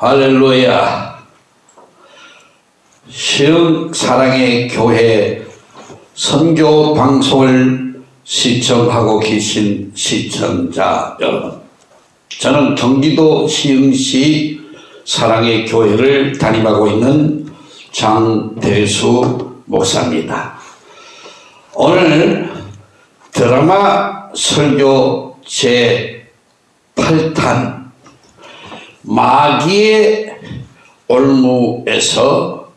할렐루야. 시흥 사랑의 교회 선교 방송을 시청하고 계신 시청자 여러분. 저는 경기도 시흥시 사랑의 교회를 담임하고 있는 장대수 목사입니다. 오늘 드라마 설교 제 8탄 마귀의 올무에서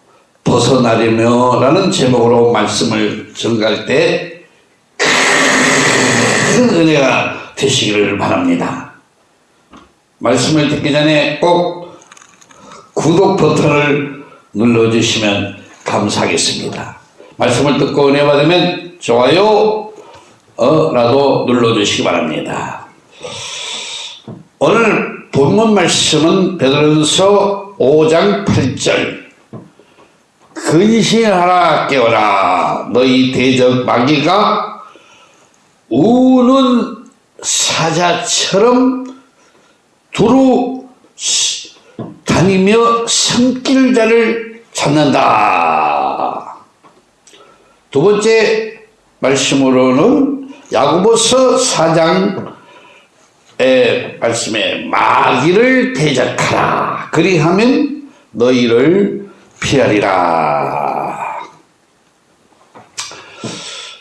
벗어나려며 라는 제목으로 말씀을 전갈 때큰 은혜가 되시기를 바랍니다. 말씀을 듣기 전에 꼭 구독 버튼을 눌러주시면 감사하겠습니다. 말씀을 듣고 은혜 받으면 좋아요 어, 라도 눌러주시기 바랍니다. 오늘 본문 말씀은 베드로전서 5장 8절 근신하라 깨어라 너희 대적 마귀가 우는 사자처럼 두루 다니며 성길자를 찾는다. 두 번째 말씀으로는 야구보서 4장 의 말씀에 마귀를 대적하라. 그리하면 너희를 피하리라.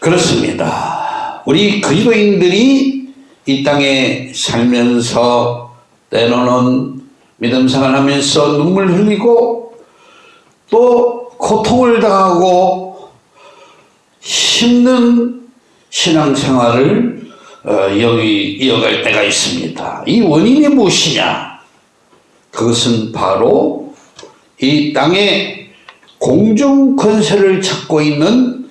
그렇습니다. 우리 그리스도인들이 이 땅에 살면서 때로는 믿음 생활하면서 눈물 흘리고 또 고통을 당하고 힘든 신앙생활을 어, 여기 이어갈 때가 있습니다. 이 원인이 무엇이냐? 그것은 바로 이 땅에 공중 권세를 찾고 있는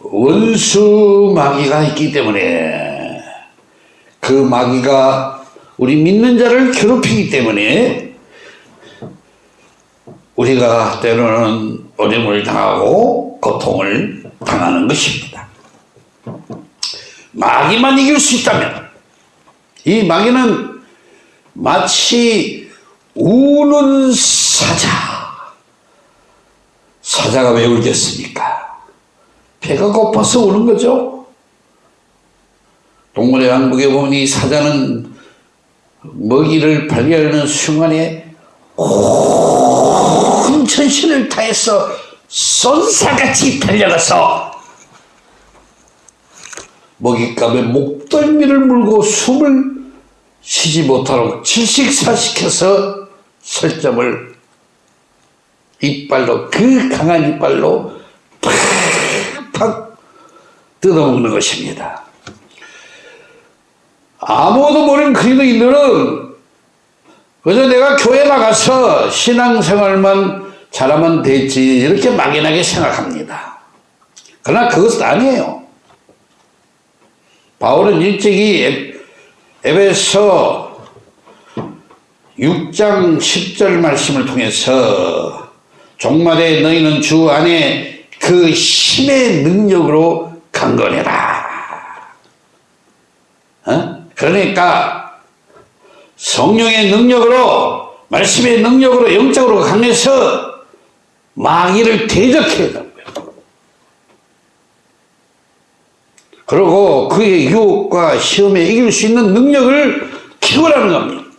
원수 마귀가 있기 때문에 그 마귀가 우리 믿는 자를 괴롭히기 때문에 우리가 때로는 어려움을 당하고 고통을 당하는 것입니다. 마귀만 이길 수 있다면 이 마귀는 마치 우는 사자 사자가 왜 울겠습니까? 배가 고파서 우는 거죠. 동물의 왕국에 보면 이 사자는 먹이를 발견하는 순간에 온 전신을 다해서 쏜사같이 달려가서 먹잇감에 목덜미를 물고 숨을 쉬지 못하도록 질식사시켜서 설점을 이빨로 그 강한 이빨로 팍팍 뜯어먹는 것입니다. 아무도 모르는 그리스도인들은 그저 내가 교회 나가서 신앙생활만 잘하면 됐지 이렇게 막연하게 생각합니다. 그러나 그것은 아니에요. 바울은 일찍이 에베소 6장 10절 말씀을 통해서 종말에 너희는 주 안에 그 힘의 능력으로 강건해라. 어? 그러니까 성령의 능력으로 말씀의 능력으로 영적으로 강해서 마귀를 대적해야 된다고요. 그리고 그의 유혹과 시험에 이길 수 있는 능력을 키우라는 겁니다.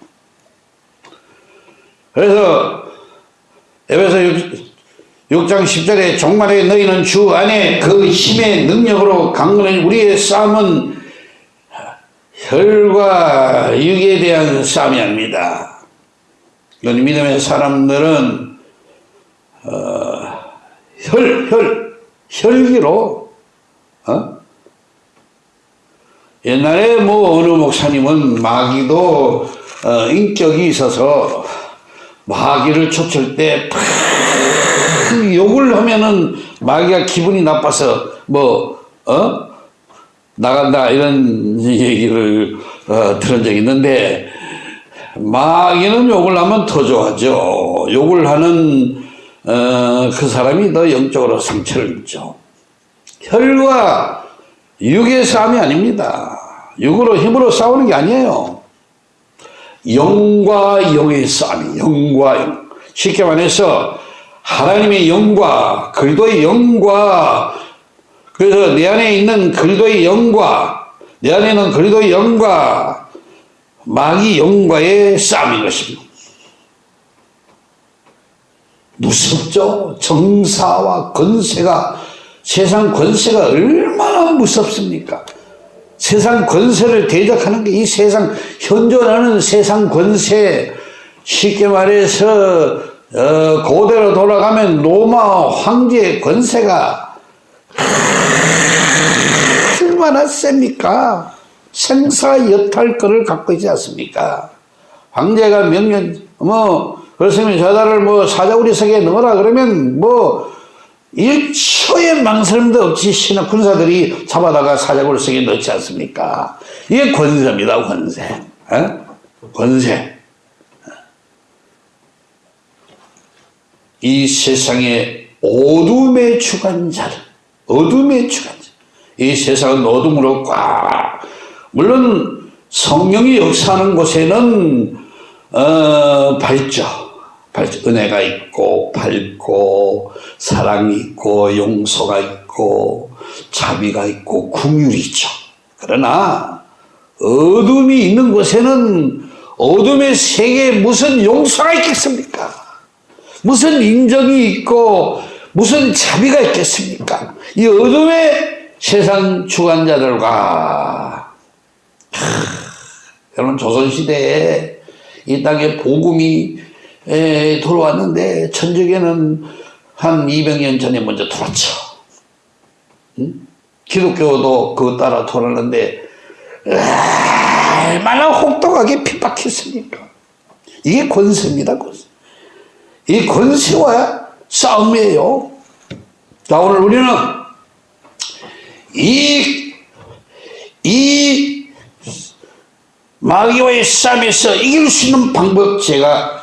그래서 에베소 6장 10절에 종말에 너희는 주 안에 그 힘의 능력으로 강건해 우리의 싸움은 혈과 육에 대한 싸움이 아닙니다. 이건 믿음의 사람들은 어, 혈, 혈, 혈기로 어? 옛날에 뭐 어느 목사님은 마귀도 어, 인격이 있어서 마귀를 쫓을 때 욕을 하면은 마귀가 기분이 나빠서 뭐 어? 나간다 이런 얘기를 어, 들은 적이 있는데 마귀는 욕을 하면 더 좋아하죠. 욕을 하는 어, 그 사람이 더 영적으로 상처를 입죠. 혈과 육의 싸움이 아닙니다. 육으로 힘으로 싸우는 게 아니에요. 영과 영의 싸움이 영과 영. 쉽게 말해서 하나님의 영과 그리도의 영과 그래서 내 안에 있는 그리도의 영과 내 안에 있는 그리도의 영과 마귀 영과의 싸움인 것입니다. 무섭죠? 정사와 권세가 세상 권세가 얼마나 무섭습니까? 세상 권세를 대적하는 게 이 세상 현존하는 세상 권세 쉽게 말해서 어, 고대로 돌아가면 로마 황제의 권세가 얼마나 셉니까? 생사여탈권을 갖고 있지 않습니까? 황제가 명령 뭐 그렇으면 저자를 뭐 사자우리 석에 넣어라 그러면 뭐 1초의 망설임도 없이 신하 군사들이 잡아다가 사자우리 석에 넣지 않습니까? 이게 권세입니다 권세. 어? 권세. 이 세상의 어둠의 주관자를 어둠의 주관자. 이 세상은 어둠으로 꽉. 물론 성령이 역사하는 곳에는 어, 밝죠 은혜가 있고 밝고 사랑이 있고 용서가 있고 자비가 있고 궁율이 있죠 그러나 어둠이 있는 곳에는 어둠의 세계에 무슨 용서가 있겠습니까 무슨 인정이 있고 무슨 자비가 있겠습니까? 이 어둠의 세상 주관자들과 하, 여러분 조선시대에 이 땅에 복음이 에, 들어왔는데 천주교는 한 200년 전에 먼저 들어왔죠. 응? 기독교도 그거 따라 돌았는데 얼마나 혹독하게 핍박했습니까? 이게 권세입니다. 권세. 이 권세와 싸움이에요. 자, 오늘 우리는 이, 이 마귀와의 싸움에서 이길 수 있는 방법 제가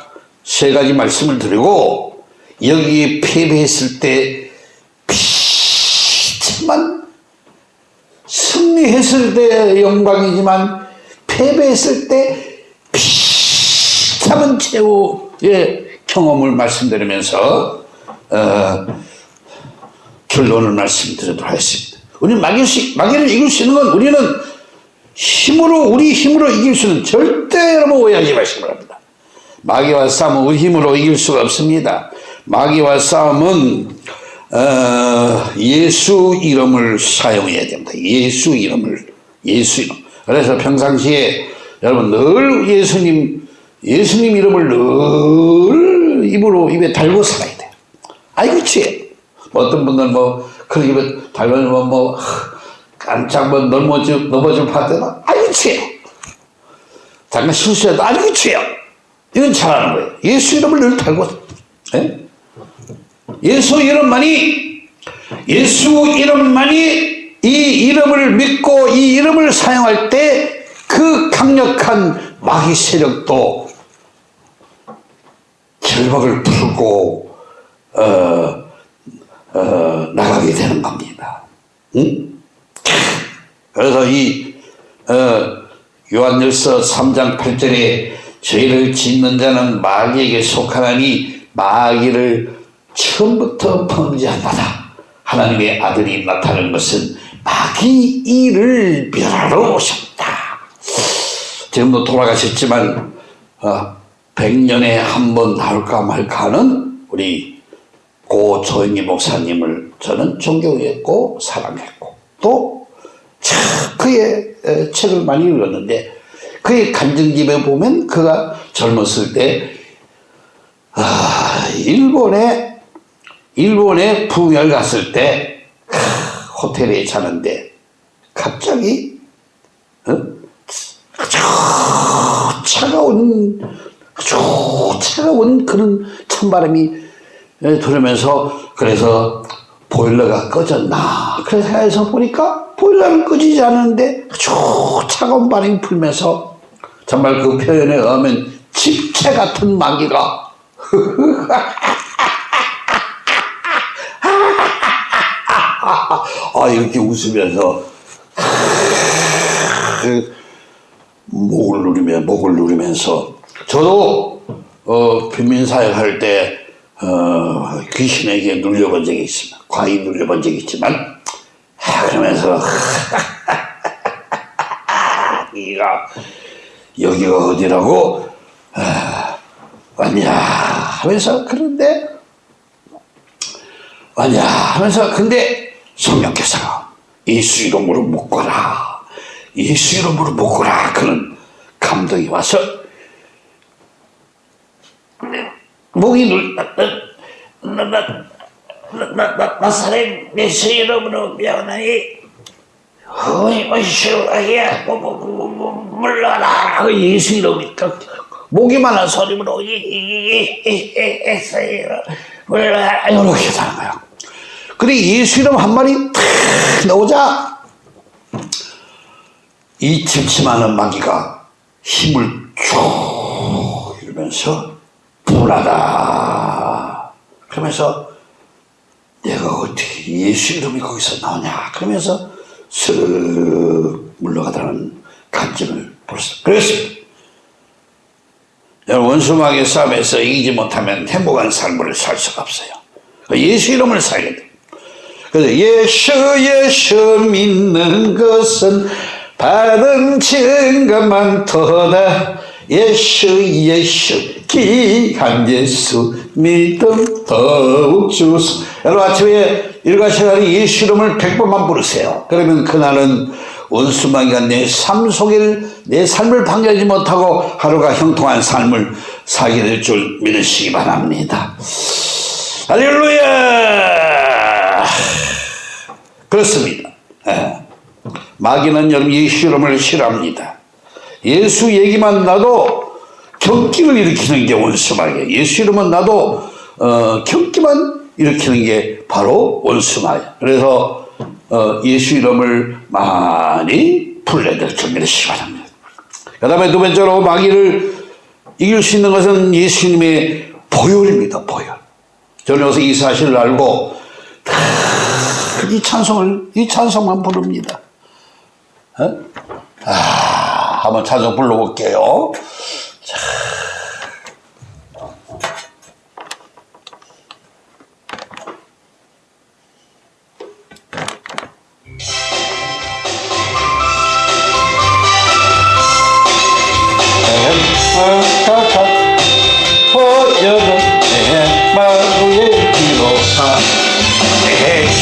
세 가지 말씀을 드리고 여기에 패배했을 때 비참한 승리했을 때 영광이지만 패배했을 때 비참한 최후의 경험을 말씀드리면서 어, 결론을 말씀드리도록 하겠습니다. 마귀를, 마귀를 이길 수 있는 건 우리는 힘으로 우리 힘으로 이길 수는 절대 여러분 오해하지 마시기 바랍니다. 마귀와 싸움은 우리 힘으로 이길 수가 없습니다. 마귀와 싸움은 어, 예수 이름을 사용해야 됩니다. 예수 이름을 예수 이름. 그래서 평상시에 여러분 늘 예수님 예수님 이름을 늘 입으로 입에 달고 살아야 돼요. 아이고 취해. 어떤 분들 뭐그 입에 달면 뭐 깜짝 뭐 넘어질 넘어질 파트나 아이고 취해. 잠깐 실수해도 아이고 취해요. 이건 잘하는 거예요. 예수 이름을 늘 달고 예? 예수 이름만이 예수 이름만이 이 이름을 믿고 이 이름을 사용할 때 그 강력한 마귀 세력도 절박을 풀고 어, 어, 나가게 되는 겁니다. 응? 그래서 이 어, 요한일서 3장 8절에 죄를 짓는 자는 마귀에게 속하나니 마귀를 처음부터 범죄한다. 하나님의 아들이 나타난 것은 마귀 일을 멸하러 오셨다. 지금도 돌아가셨지만 어, 100년에 한 번 나올까 말까 하는 우리 고 조영기 목사님을 저는 존경했고 사랑했고 또 그의 책을 많이 읽었는데 그의 간증집에 보면 그가 젊었을 때 아, 일본에 일본에 부흥을 갔을 때 호텔에 자는데 갑자기 어? 아주 차가운 아주 차가운 그런 찬바람이 들으면서 그래서 보일러가 꺼졌나 그래서 해서 보니까 보일러는 꺼지지 않는데 아주 차가운 바람이 불면서 정말 그 표현에 의하면 집채 같은 마귀가 아 이렇게 웃으면서 목을 누리며 목을 누리면서 저도 어, 빈민사역 할때 어, 귀신에게 눌려본 적이 있습니다. 과히 눌려본 적이 있지만 아, 그러면서 네가 여기가 어디라고? 아, 왔냐 하면서 그런데 왔냐 하면서 근데 성령께서가 예수 이름으로 묶어라. 예수 이름으로 묶어라. 그런 감동이 와서 목이 눌 나사렛 예수 이름으로 명하니 어이쇼야 물러라 그 예수 이름이 목이만한 소리로 물러라 이렇게 하는 거야 근데 예수 이름 한 마리 탁 나오자 이 침침하는 마귀가 힘을 쭉 이러면서 불하다 그러면서 내가 어떻게 예수 이름이 거기서 나오냐 그러면서 쓱 물러가다는 간증을 벌었습니다. 그랬습니다. 원수마귀 싸움에서 이기지 못하면 행복한 삶을 살 수가 없어요. 예수 이름을 살게 돼. 그래서 예수 예수 믿는 것은 받은 증거만 터다 예수 예수 귀한 예수 믿음 더욱 주소 여러분 아침에 일과 시간에 예수 이름을 백번만 부르세요. 그러면 그날은 원수마귀가 내 삶 속에 내 삶을 방해하지 못하고 하루가 형통한 삶을 살게 될 줄 믿으시기 바랍니다. 할렐루야! 그렇습니다. 예. 마귀는 여러분 예수 이름을 싫어합니다. 예수 얘기만 나도 경기를 일으키는 게 원수마귀 예수 이름은 나도 어, 경기만 일으키는 게 바로 원수마귀 그래서 어, 예수 이름을 많이 불러야 될 준비를 시 바랍니다 그 다음에 두 번째로 마귀를 이길 수 있는 것은 예수님의 보혈입니다 보혈. 저는 여기서 이 사실을 알고 이 찬송을 이 찬송만 부릅니다. 어? 아, 한번 찬송 불러볼게요. 자.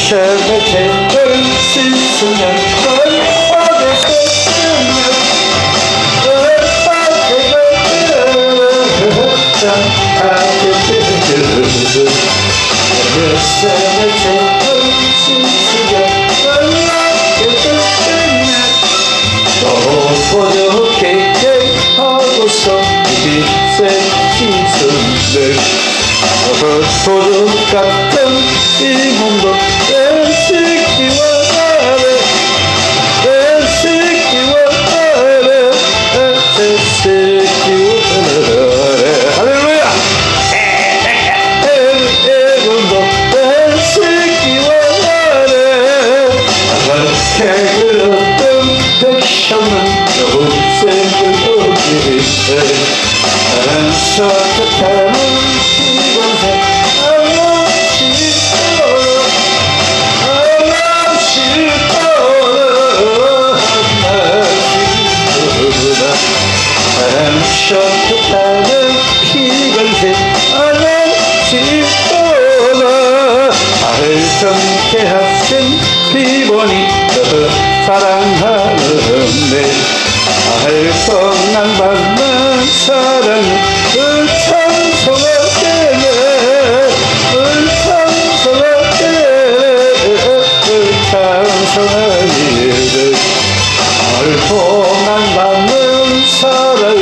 셔의 죄를 씻으면 헐파게 되 씻은들 소주 같은 이 몸도 뺏기와 하래 뺏기와 하래 뺏기와 하래 할렐루야 이 몸도 사랑하는데 알성난 받는 사랑을 찬송하게네 찬송하게네 찬송하게네 알성난 받는 사랑을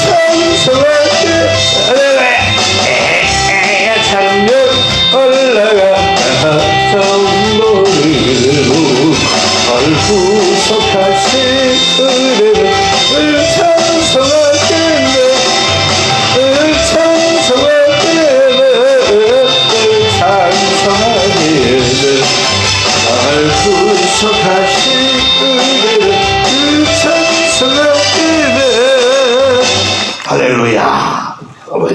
찬송하게네 찬명 올라가. 정노래로 얼굴 속할시 의뢰를 을찬성할 때네 을찬성할 때네 을찬성할 때네 얼굴 속할시 의뢰를 을찬성할 때네 할렐루야. 어머니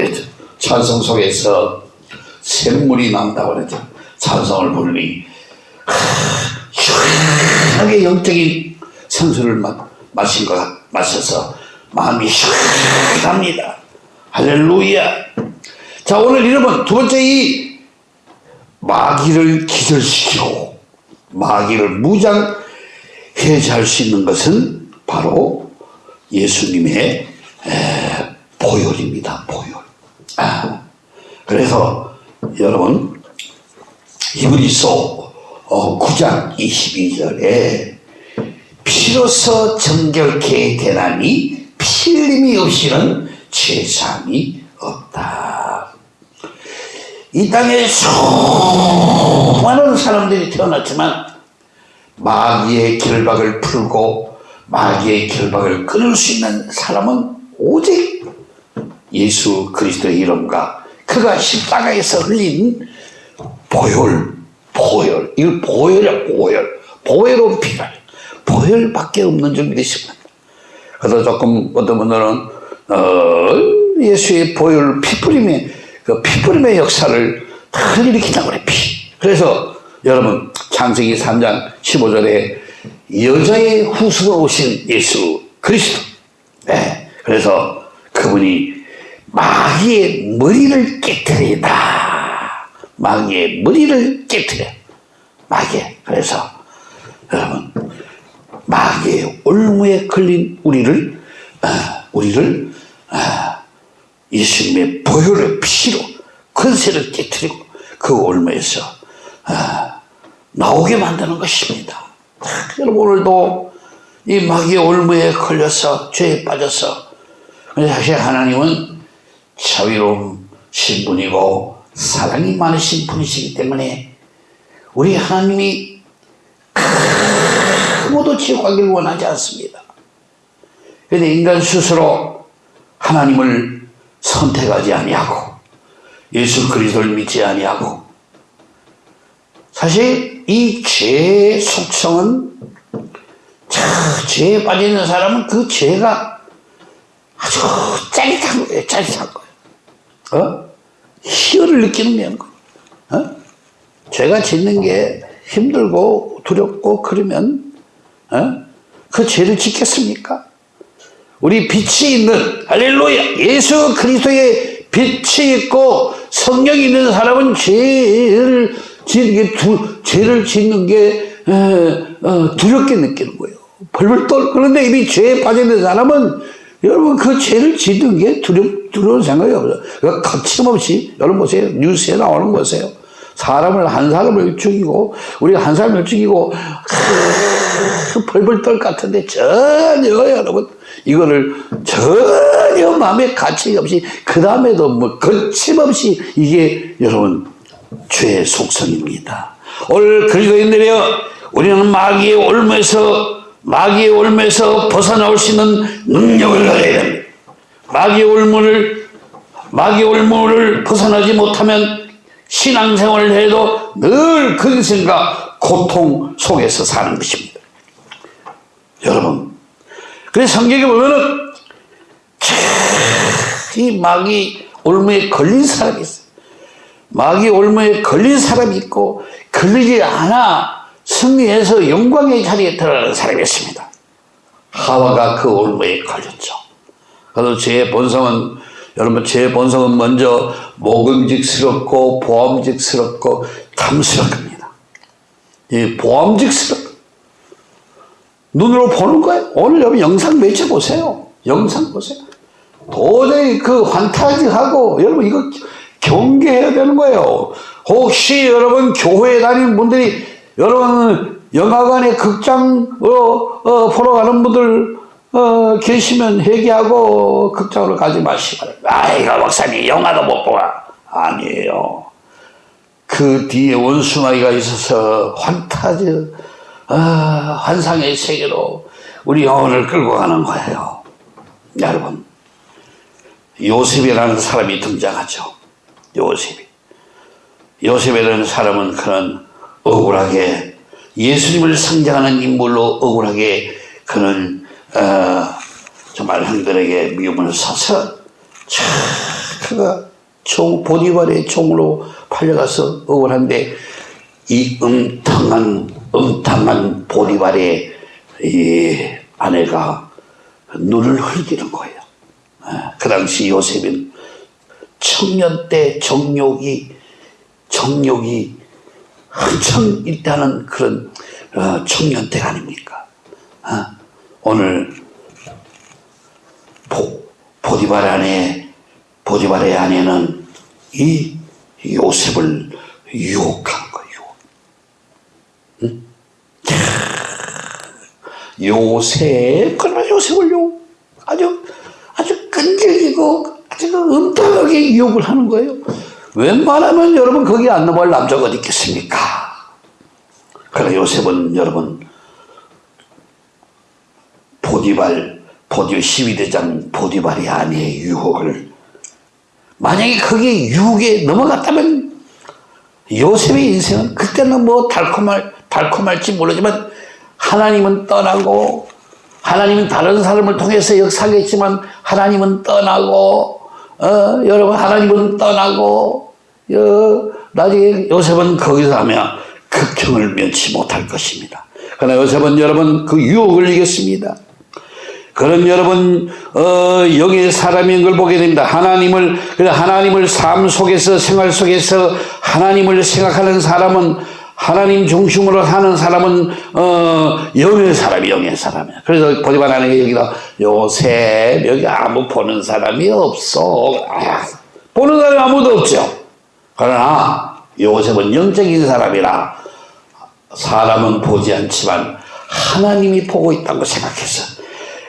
찬성 속에서 샘물이 난다고 그랬죠. 찬성을 부르니 마, 마신 것 같- 마셔서 마음이 시원합니다. 할렐루야. 자 오늘 여러분 두 번째 이 마귀를 기절시키고 마귀를 무장 해제할 수 있는 것은 바로 예수님의 에, 보혈입니다. 보혈. 아, 그래서 여러분 히브리서 어, 9장 22절에 피로서 정결케 되나니 피 흘림이 없이는 죄사함이 없다. 이 땅에 수많은 사람들이 태어났지만 마귀의 결박을 풀고 마귀의 결박을 끊을 수 있는 사람은 오직 예수 그리스도의 이름과 그가 십자가에서 흘린 보혈, 보혈, 이걸 보혈이야, 보혈. 보혈은 피가, 보혈밖에 없는 줄 믿으시면. 그래서 조금 어떤 분들은, 어, 예수의 보혈, 피뿌림의, 그 피뿌림의 역사를 다 일으킨다고 그래, 피. 그래서 여러분, 창세기 3장 15절에 여자의 후손으로 오신 예수 그리스도. 네. 그래서 그분이 마귀의 머리를 깨뜨리다. 마귀의 머리를 깨뜨려. 마귀. 그래서 여러분 마귀의 올무에 걸린 우리를 아, 우리를 아, 예수님의 보혈의 피로 권세를 깨뜨리고 그 올무에서 아, 나오게 만드는 것입니다. 아, 여러분 오늘도 이 마귀의 올무에 걸려서 죄에 빠져서 사실 하나님은 자유로운 신분이고 사랑이 많으신 분이시기 때문에 우리 하나님이 아무도 지옥 가기를 원하지 않습니다. 그런데 인간 스스로 하나님을 선택하지 아니하고 예수 그리스도를 믿지 아니하고 사실 이 죄의 속성은 자, 죄에 빠져 있는 사람은 그 죄가 아주 짜릿한 거예요. 짜릿한 거예요. 어? 희열을 느끼는 거예요. 어? 죄가 짓는 게 힘들고 두렵고 그러면 어? 그 죄를 짓겠습니까? 우리 빛이 있는 할렐루야 예수 그리스도의 빛이 있고 성령이 있는 사람은 죄를 짓는 게 두, 죄를 짓는 게 어, 어, 두렵게 느끼는 거예요. 벌벌 떨 그런데 이미 죄에 빠져 있는 사람은 여러분 그 죄를 짓는 게 두렵 두려운 생각이 없어요. 그러니까 거침없이 여러분 보세요 뉴스에 나오는 거 보세요. 사람을 한 사람을 죽이고 우리가 한 사람을 죽이고 크, 벌벌 떨 같은데 전혀 여러분 이거를 전혀 마음에 가치 없이 그 다음에도 뭐 거침없이 이게 여러분 죄의 속성입니다. 오늘 그리스도인들이여 우리는 마귀의 올무에서 마귀의 올무에서 벗어나올 수 있는 능력을 가져야 됩니다. 마귀의 올무를 마귀의 올무를 벗어나지 못하면 신앙생활을 해도 늘 근심과 고통 속에서 사는 것입니다. 여러분, 그래서 성경에 보면은 이 마귀 올무에 걸린 사람이 있어요. 마귀 올무에 걸린 사람이 있고 걸리지 않아 승리해서 영광의 자리에 들어가는 사람이 있습니다. 하와가 그 올무에 걸렸죠. 그래서 제 본성은 여러분 제 본성은 먼저 모금직스럽고 보암직스럽고 탐스럽습니다. 이 보암직스럽 눈으로 보는 거예요. 오늘 여러분 영상 매체 보세요. 영상 보세요. 도저히 그 환타지하고 여러분 이거 경계해야 되는 거예요. 혹시 여러분 교회에 다니는 분들이 여러분 영화관에 극장 어, 어, 보러 가는 분들 어, 계시면 회개하고 극장으로 가지 바랍니다. 아이고 목사님 영화도 못 보아. 아니에요. 그 뒤에 원수마귀가 있어서 환타즈 아, 환상의 세계로 우리 영혼을 끌고 가는 거예요. 여러분 요셉이라는 사람이 등장하죠. 요셉이. 요셉이라는 사람은 그는 억울하게 예수님을 상징하는 인물로 억울하게 그는 어, 정말 형들에게 미움을 사서 참 그가 총 보디발의 총으로 팔려가서 억울한데 이 음탕한 음탕한 보디발의 이 아내가 눈을 흘기는 거예요. 아, 그 당시 요셉은 청년 때 정욕이 정욕이 한참 있다는 그런 어, 청년 때 아닙니까? 아, 오늘 보, 보디발 안에 보디발의 아내는 이 요셉을 유혹한 거예요. 응? 요셉, 그러나 요셉을 유혹, 아주, 아주 끈질기고 아주 음탕하게 유혹을 하는 거예요. 웬만하면 여러분 거기 안 넘어갈 남자가 어디 있겠습니까? 그러나 요셉은 여러분 보디발, 보디 12대장 보디발이 아니의 유혹을 만약에 거기에 유혹에 넘어갔다면 요셉의 인생은 그때는 뭐 달콤할, 달콤할지 모르지만 하나님은 떠나고 하나님은 다른 사람을 통해서 역사하겠지만 하나님은 떠나고 어, 여러분 하나님은 떠나고 어, 나중에 요셉은 거기서 하며 극형을 면치 못할 것입니다. 그러나 요셉은 여러분 그 유혹을 이겼습니다. 그럼 여러분 어, 여기 사람인 걸 보게 됩니다. 하나님을 하나님을 삶 속에서 생활 속에서 하나님을 생각하는 사람은 하나님 중심으로 사는 사람은 어, 영의 사람이 영의 사람이야. 그래서 보지만 하는 여기다 요새 여기 아무 보는 사람이 없어. 아, 보는 사람이 아무도 없죠. 그러나 요셉은 영적인 사람이라 사람은 보지 않지만 하나님이 보고 있다고 생각해서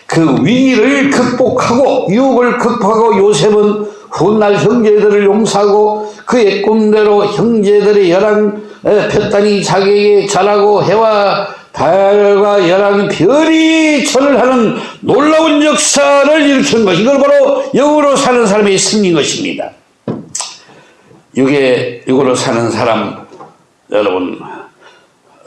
그 위기를 극복하고 유혹을 극복하고 요셉은 훗날 형제들을 용서하고 그의 꿈대로 형제들의 열한 폈다니 자기에게 잘하고 해와 달과 열한 별이 절을 하는 놀라운 역사를 일으킨 것 이걸 바로 영으로 사는 사람의 승리인 것입니다. 이게 영으로 사는 사람 여러분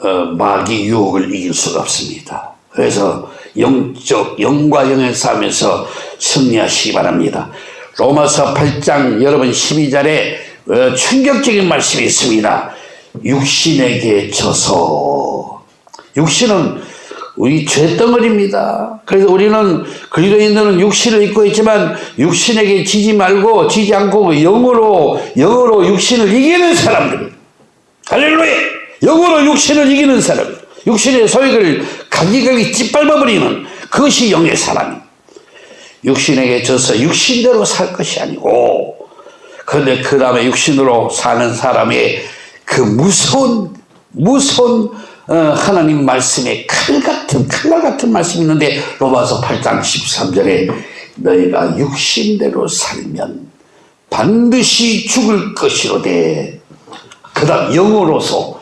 어, 마귀 유혹을 이길 수가 없습니다. 그래서 영적 영과 영의 싸움에서 승리하시기 바랍니다. 로마서 8장 여러분 12절에 어, 충격적인 말씀이 있습니다. 육신에게 져서 육신은 우리 죄덩어리입니다. 그래서 우리는 그리스도인들은 육신을 입고 있지만 육신에게 지지 말고 지지 않고 영으로 영으로 육신을 이기는 사람들이 할렐루야 영으로 육신을 이기는 사람 육신의 소욕을 가기가기 짓밟아버리는 그것이 영의 사람이. 육신에게 져서 육신대로 살 것이 아니고 그런데 그 다음에 육신으로 사는 사람의 그 무서운 무서운 어, 하나님 말씀에 칼 같은 칼날 같은 말씀이 있는데 로마서 8장 13절에 너희가 육신대로 살면 반드시 죽을 것이로되 그 다음 영으로서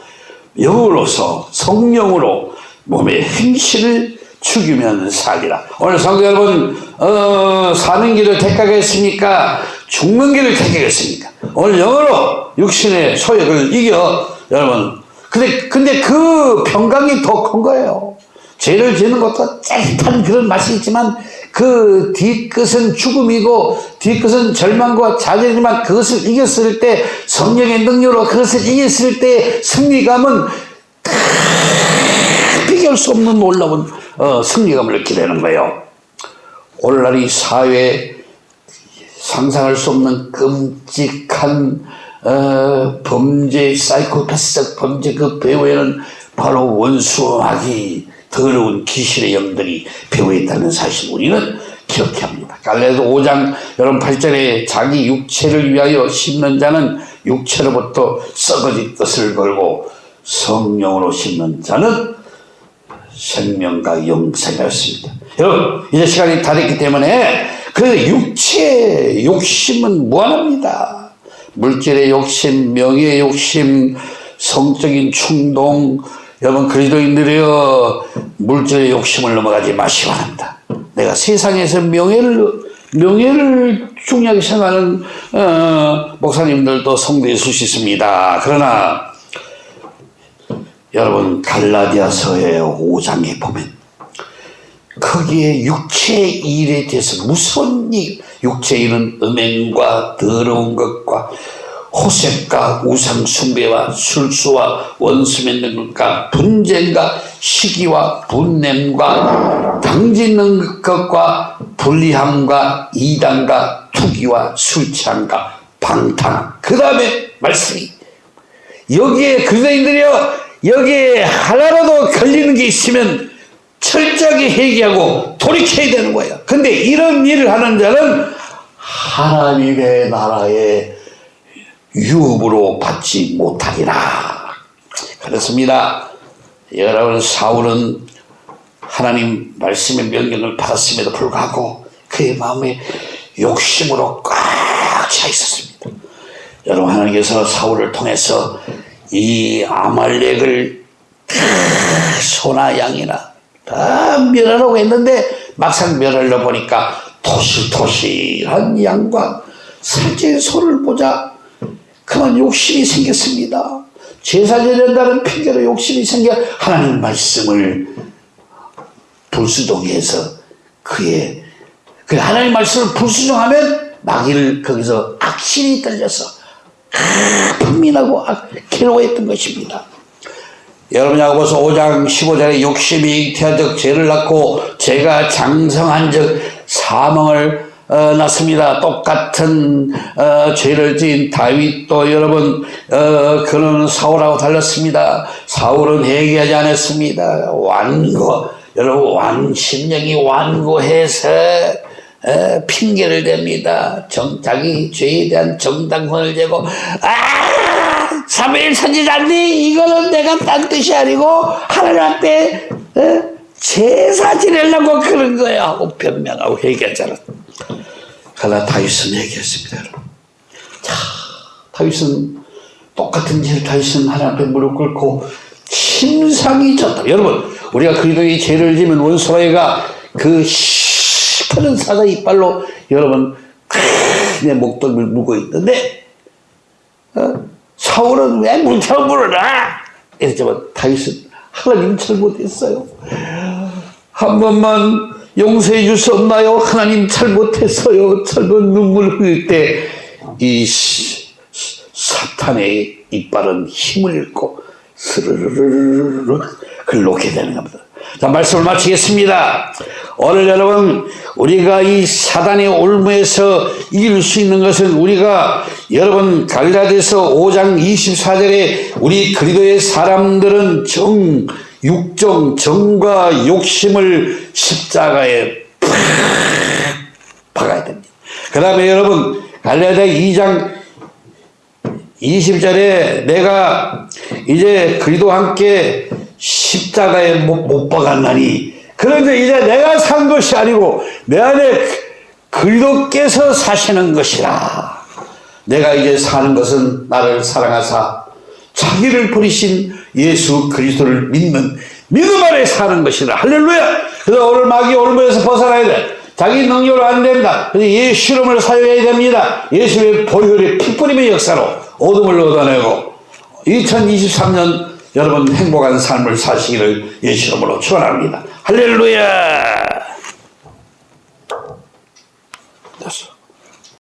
영으로서 성령으로 몸의 행실을 죽이면 살리라. 오늘 성도 여러분 어, 사는 길을 택하겠습니까? 죽는 길을 택하겠습니까? 오늘 영어로 육신의 소욕을 이겨 여러분 근데 근데 그 평강이 더 큰 거예요. 죄를 지는 것도 짜릿한 그런 맛이 있지만 그 뒤끝은 죽음이고 뒤끝은 절망과 좌절이지만 그것을 이겼을 때 성령의 능력으로 그것을 이겼을 때 승리감은 비교할 수 없는 놀라운 어, 승리감을 느끼게 되는 거예요. 오늘날 이 사회에 상상할 수 없는 끔찍한 어, 범죄, 사이코패스적 범죄 그 배후에는 바로 원수하기 더러운 귀신의 영들이 배후에 있다는 사실 우리는 기억해야 합니다. 갈래도 5장 여러분 8절에 자기 육체를 위하여 심는 자는 육체로부터 썩어질 것을 걸고 성령으로 심는 자는 생명과 영생이었습니다. 여러분 이제 시간이 다 됐기 때문에 그 육체 욕심은 무한합니다. 물질의 욕심, 명예의 욕심, 성적인 충동 여러분 그리스도인들이여 물질의 욕심을 넘어가지 마시기 바랍니다. 내가 세상에서 명예를 명예를 중요하게 생각하는 어, 목사님들도 성도에 수있습니다 그러나 여러분 갈라디아서의 5장에 보면 거기에 육체의 일에 대해서 무서운 일, 육체의 일은 음행과 더러운 것과 호색과 우상 숭배와 술수와 원수 맺는 것과 분쟁과 시기와 분냄과 당짓는 것과 불리함과 이단과 투기와 술 취함과 방탕. 그 다음에 말씀이 여기에 그리스도인들이요 여기에 하나라도 걸리는 게 있으면 철저하게 회개하고 돌이켜야 되는 거예요. 근데 이런 일을 하는 자는 하나님의 나라의 유업으로 받지 못하리라. 그렇습니다. 여러분 사울은 하나님 말씀의 명령을 받았음에도 불구하고 그의 마음에 욕심으로 꽉 차 있었습니다. 여러분 하나님께서 사울을 통해서 이 아말렉을 다 소나 양이나 다 멸하라고 했는데 막상 멸하려 보니까 토실토실한 양과 살찐 소를 보자 그만 욕심이 생겼습니다. 제사 드린다는 핑계로 욕심이 생겨 하나님 말씀을 불수종해서 그의 그 하나님 말씀을 불수종하면 마귀를 거기서 악신이 떨려서 분민하고 괴로워했던 것입니다. 여러분 야고보서 5장 15절에 욕심이 잉태한적 죄를 낳고 죄가 장성한 적 사망을 어, 낳습니다. 똑같은 어, 죄를 지은 다윗도 여러분 어, 그는 사울하고 달랐습니다. 사울은 회개하지 않았습니다. 완고 여러분 완 심령이 완고해서 에, 핑계를 댑니다. 정, 자기 죄에 대한 정당권을 재고 아 사무엘 선지자니 이거는 내가 딴 뜻이 아니고 하나님한테 에, 제사 지내려고 그런 거야 하고 변명하고 회개했잖아. 그러나 다윗은 얘기했습니다. 여러분. 자, 다윗은 똑같은 죄를 다윗은 하나님 앞에 무릎 꿇고 심상이 졌다. 여러분, 우리가 그리도의 죄를 지면 원수라이가 그 시커먼 사자 이빨로 여러분 내 목덜미를 물고 있는데 어? 사울은 왜 물처럼 물어라? 이랬지만 다윗은 하나님 잘못했어요. 한 번만 용서해 줄 수 없나요? 하나님 잘못했어요. 철분 눈물 흘릴 때 이 사탄의 이빨은 힘을 잃고 스르르르르 글놓게 되는 겁니다. 자, 말씀을 마치겠습니다. 오늘 여러분, 우리가 이 사단의 올무에서 이길 수 있는 것은 우리가 여러분, 갈라디아서 5장 24절에 우리 그리도의 사람들은 정, 육정, 정과 욕심을 십자가에 팍 박아야 됩니다. 그 다음에 여러분, 갈라디아 2장 20절에 내가 이제 그리도 함께 십자가에 못, 못 박았나니. 그런데 이제 내가 산 것이 아니고 내 안에 그리도께서 사시는 것이라. 내가 이제 사는 것은 나를 사랑하사 자기를 버리신 예수 그리스도를 믿는 믿음 안에 사는 것이라. 할렐루야! 그래서 오늘 마귀 올무에서 벗어나야 돼. 자기 능력으로 안 된다. 그래서 예수 이름을 사용해야 됩니다. 예수의 보혈의 피뿌림의 역사로 어둠을 얻어내고 2023년 여러분 행복한 삶을 사시기를 예수 이름으로 축원합니다. 할렐루야.